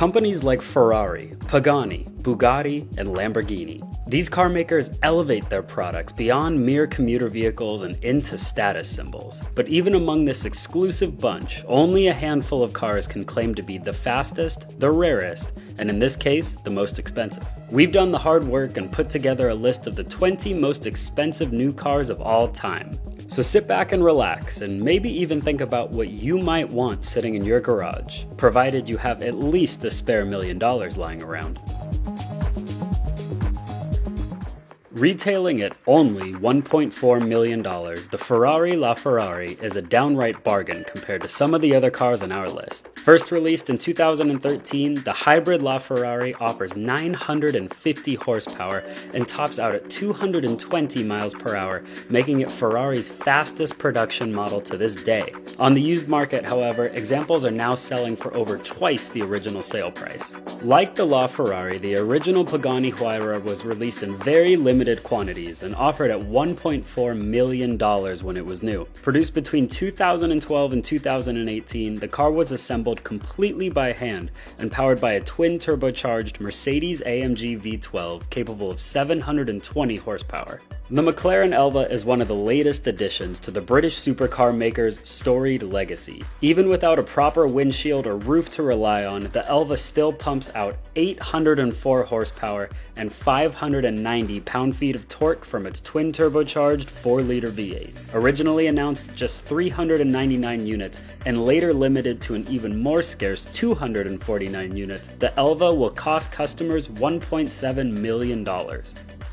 companies like Ferrari, Pagani, Bugatti, and Lamborghini. These car makers elevate their products beyond mere commuter vehicles and into status symbols. But even among this exclusive bunch, only a handful of cars can claim to be the fastest, the rarest, and in this case, the most expensive. We've done the hard work and put together a list of the 20 most expensive new cars of all time. So sit back and relax, and maybe even think about what you might want sitting in your garage, provided you have at least a spare million dollars lying around. Retailing at only $1.4 million, the Ferrari LaFerrari is a downright bargain compared to some of the other cars on our list. First released in 2013, the hybrid LaFerrari offers 950 horsepower and tops out at 220 miles per hour, making it Ferrari's fastest production model to this day. On the used market, however, examples are now selling for over twice the original sale price. Like the LaFerrari, the original Pagani Huayra was released in very limited limited quantities and offered at $1.4 million when it was new. Produced between 2012 and 2018, the car was assembled completely by hand and powered by a twin turbocharged Mercedes AMG V12 capable of 720 horsepower. The McLaren Elva is one of the latest additions to the British supercar maker's storied legacy. Even without a proper windshield or roof to rely on, the Elva still pumps out 804 horsepower and 590 pound-feet of torque from its twin turbocharged 4-liter V8. Originally announced just 399 units and later limited to an even more scarce 249 units, the Elva will cost customers $1.7 million.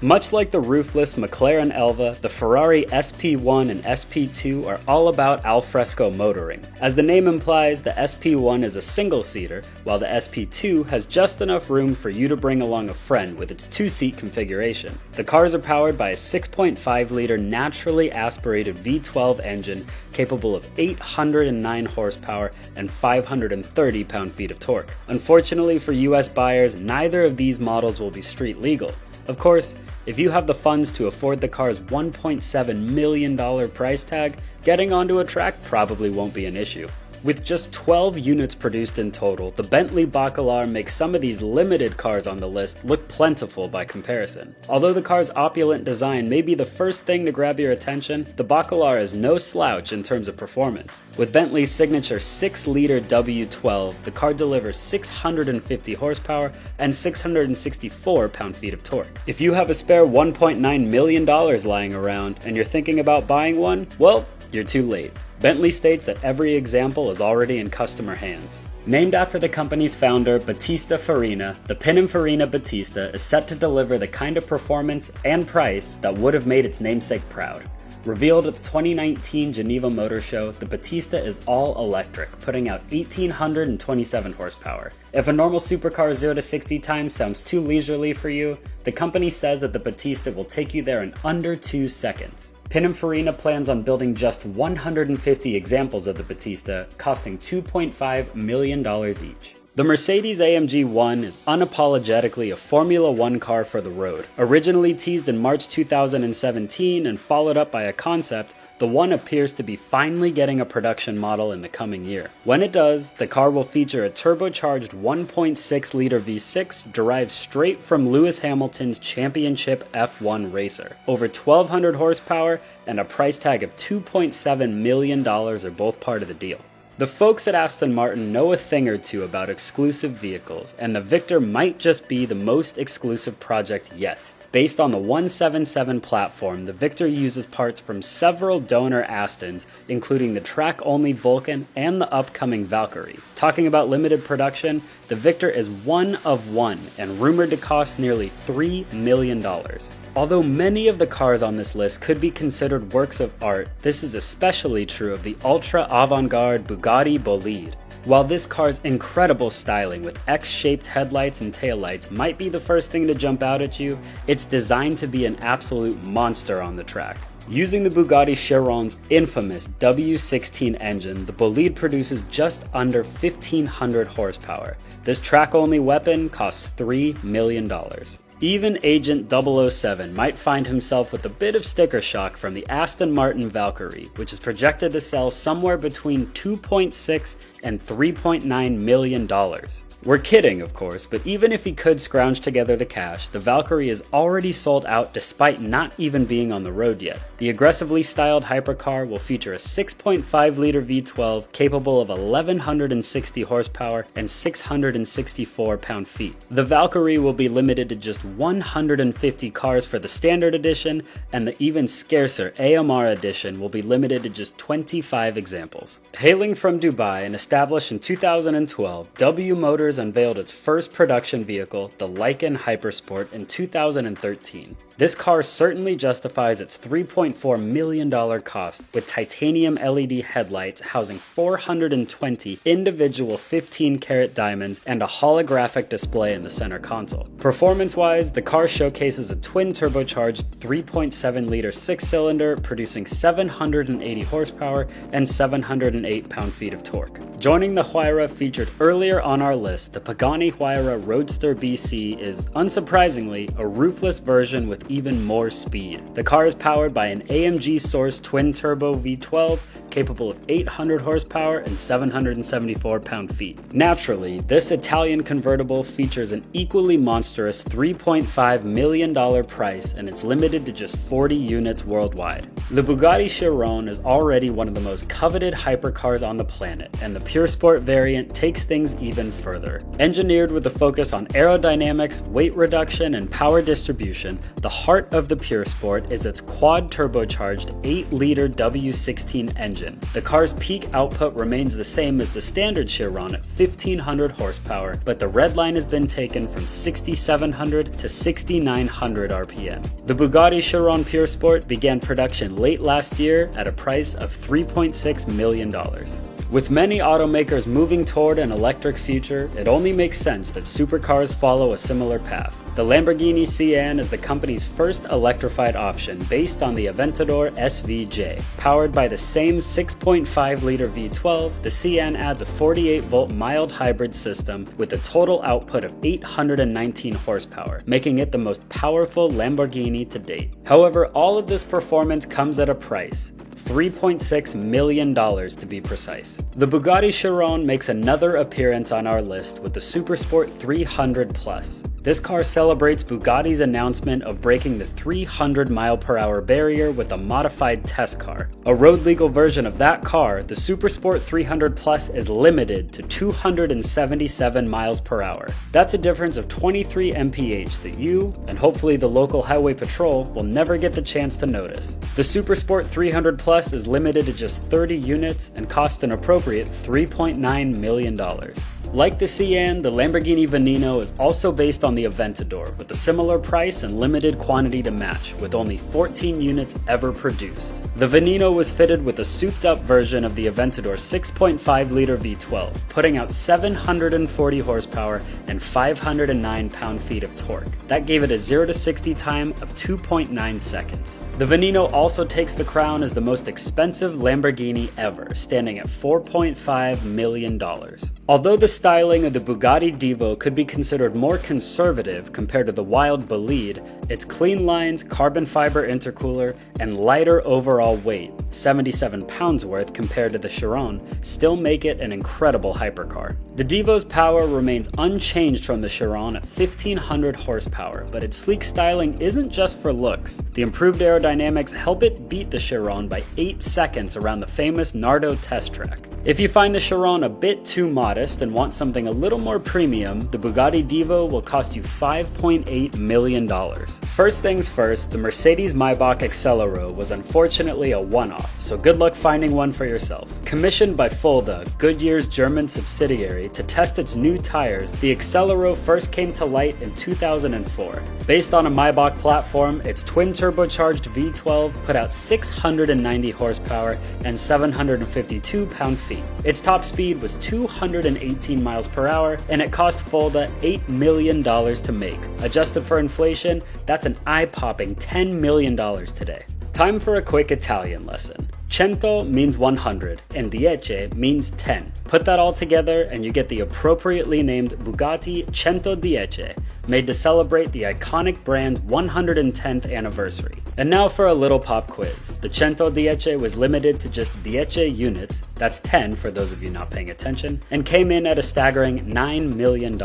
Much like the roofless McLaren Elva, the Ferrari SP1 and SP2 are all about alfresco motoring. As the name implies, the SP1 is a single-seater, while the SP2 has just enough room for you to bring along a friend with its two-seat configuration. The cars are powered by a 6.5-liter naturally aspirated V12 engine capable of 809 horsepower and 530 pound-feet of torque. Unfortunately for US buyers, neither of these models will be street legal. Of course, if you have the funds to afford the car's $1.7 million price tag, getting onto a track probably won't be an issue. With just 12 units produced in total, the Bentley Bacalar makes some of these limited cars on the list look plentiful by comparison. Although the car's opulent design may be the first thing to grab your attention, the Bacalar is no slouch in terms of performance. With Bentley's signature 6-liter W12, the car delivers 650 horsepower and 664 pound-feet of torque. If you have a spare $1.9 million lying around and you're thinking about buying one, well, you're too late. Bentley states that every example is already in customer hands. Named after the company's founder, Battista Farina, the Pininfarina Battista is set to deliver the kind of performance and price that would have made its namesake proud. Revealed at the 2019 Geneva Motor Show, the Battista is all electric, putting out 1827 horsepower. If a normal supercar 0 to 60 time sounds too leisurely for you, the company says that the Battista will take you there in under 2 seconds. Pininfarina plans on building just 150 examples of the Battista, costing $2.5 million each. The Mercedes AMG 1 is unapologetically a Formula One car for the road. Originally teased in March 2017 and followed up by a concept, the One appears to be finally getting a production model in the coming year. When it does, the car will feature a turbocharged 1.6 liter V6 derived straight from Lewis Hamilton's championship F1 racer. Over 1200 horsepower and a price tag of $2.7 million are both part of the deal. The folks at Aston Martin know a thing or two about exclusive vehicles, and the Victor might just be the most exclusive project yet. Based on the One-77 platform, the Victor uses parts from several donor Astons, including the track-only Vulcan and the upcoming Valkyrie. Talking about limited production, the Victor is one of one and rumored to cost nearly $3 million. Although many of the cars on this list could be considered works of art, this is especially true of the ultra avant-garde Bugatti Bolide. While this car's incredible styling with X-shaped headlights and taillights might be the first thing to jump out at you, it's designed to be an absolute monster on the track. Using the Bugatti Chiron's infamous W16 engine, the Bolide produces just under 1500 horsepower. This track-only weapon costs $3 million. Even Agent 007 might find himself with a bit of sticker shock from the Aston Martin Valkyrie, which is projected to sell somewhere between 2.6 and 3.9 million dollars. We're kidding, of course, but even if he could scrounge together the cash, the Valkyrie is already sold out despite not even being on the road yet. The aggressively styled hypercar will feature a 6.5 liter V12 capable of 1160 horsepower and 664 pound feet. The Valkyrie will be limited to just 150 cars for the standard edition, and the even scarcer AMR edition will be limited to just 25 examples. Hailing from Dubai and established in 2012, W Motors unveiled its first production vehicle, the Lykan Hypersport, in 2013. This car certainly justifies its $3.4 million cost with titanium LED headlights housing 420 individual 15 karat diamonds and a holographic display in the center console. Performance wise, the car showcases a twin turbocharged 3.7 liter six cylinder producing 780 horsepower and 708 pound feet of torque. Joining the Huayra featured earlier on our list, the Pagani Huayra Roadster BC is, unsurprisingly, a roofless version with even more speed. The car is powered by an AMG Source twin turbo V12 capable of 800 horsepower and 774 pound-feet. Naturally, this Italian convertible features an equally monstrous $3.5 million price and it's limited to just 40 units worldwide. The Bugatti Chiron is already one of the most coveted hypercars on the planet, and the Pure Sport variant takes things even further. Engineered with a focus on aerodynamics, weight reduction, and power distribution, the heart of the Pure Sport is its quad turbocharged 8-liter W16 engine. The car's peak output remains the same as the standard Chiron at 1500 horsepower, but the red line has been taken from 6700 to 6900 RPM. The Bugatti Chiron Pure Sport began production late last year at a price of $3.6 million. With many automakers moving toward an electric future, it only makes sense that supercars follow a similar path. The Lamborghini Sián is the company's first electrified option based on the Aventador SVJ. Powered by the same 6.5 liter V12, the Sián adds a 48 volt mild hybrid system with a total output of 819 horsepower, making it the most powerful Lamborghini to date. However, all of this performance comes at a price. $3.6 million to be precise. The Bugatti Chiron makes another appearance on our list with the Supersport 300 Plus. This car celebrates Bugatti's announcement of breaking the 300 mile per hour barrier with a modified test car. A road legal version of that car, the Supersport 300 Plus is limited to 277 miles per hour. That's a difference of 23 mph that you, and hopefully the local highway patrol, will never get the chance to notice. The Supersport 300 Plus is limited to just 30 units and cost an appropriate $3.9 million. Like the Sián, the Lamborghini Veneno is also based on the Aventador, with a similar price and limited quantity to match, with only 14 units ever produced. The Veneno was fitted with a souped up version of the Aventador 6.5 liter V12, putting out 740 horsepower and 509 pound feet of torque. That gave it a 0 to 60 time of 2.9 seconds. The Veneno also takes the crown as the most expensive Lamborghini ever, standing at $4.5 million. Although the styling of the Bugatti Divo could be considered more conservative compared to the wild Bolide, its clean lines, carbon fiber intercooler, and lighter overall weight, 77 pounds worth compared to the Chiron, still make it an incredible hypercar. The Divo's power remains unchanged from the Chiron at 1500 horsepower, but its sleek styling isn't just for looks. The improved aerodynamics aerodynamics help it beat the Chiron by 8 seconds around the famous Nardo test track. If you find the Chiron a bit too modest and want something a little more premium, the Bugatti Divo will cost you $5.8 million. First things first, the Mercedes Maybach Excelero was unfortunately a one-off, so good luck finding one for yourself. Commissioned by Fulda, Goodyear's German subsidiary, to test its new tires, the Excelero first came to light in 2004. Based on a Maybach platform, its twin turbocharged V12 put out 690 horsepower and 752 pound-feet. Its top speed was 218 miles per hour, and it cost Fulda $8 million to make. Adjusted for inflation, that's an eye-popping $10 million today. Time for a quick Italian lesson. Cento means 100 and dieci means 10. Put that all together and you get the appropriately named Bugatti Cento Dieci, made to celebrate the iconic brand's 110th anniversary. And now for a little pop quiz. The Cento Dieci was limited to just Dieci units, that's 10 for those of you not paying attention, and came in at a staggering $9 million.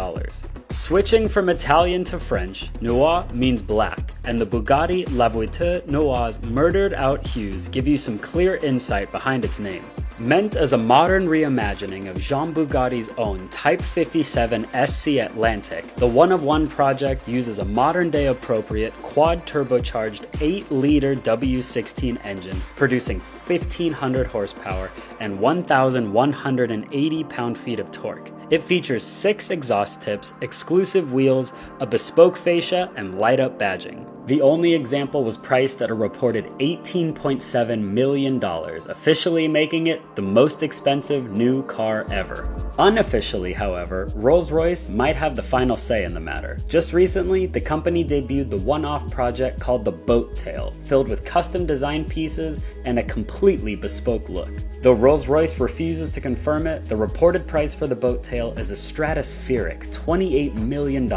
Switching from Italian to French, noir means black, and the Bugatti La Voiture Noire's murdered out hues give you some clear insight behind its name. Meant as a modern reimagining of Jean Bugatti's own Type 57 SC Atlantic, the One of One project uses a modern day appropriate quad turbocharged 8 liter W16 engine producing 1500 horsepower and 1180 pound feet of torque. It features 6 exhaust tips, exclusive wheels, a bespoke fascia, and light up badging. The only example was priced at a reported $18.7 million, officially making it the most expensive new car ever. Unofficially, however, Rolls-Royce might have the final say in the matter. Just recently, the company debuted the one-off project called the Boat Tail, filled with custom design pieces and a completely bespoke look. Though Rolls-Royce refuses to confirm it, the reported price for the Boat Tail is a stratospheric $28 million,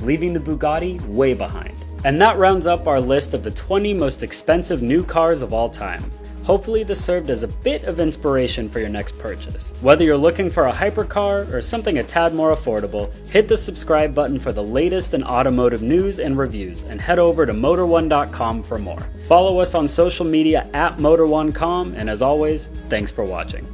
leaving the Bugatti way behind. And that rounds up our list of the 20 most expensive new cars of all time. Hopefully this served as a bit of inspiration for your next purchase. Whether you're looking for a hypercar or something a tad more affordable, hit the subscribe button for the latest in automotive news and reviews and head over to Motor1.com for more. Follow us on social media at Motor1.com and as always, thanks for watching.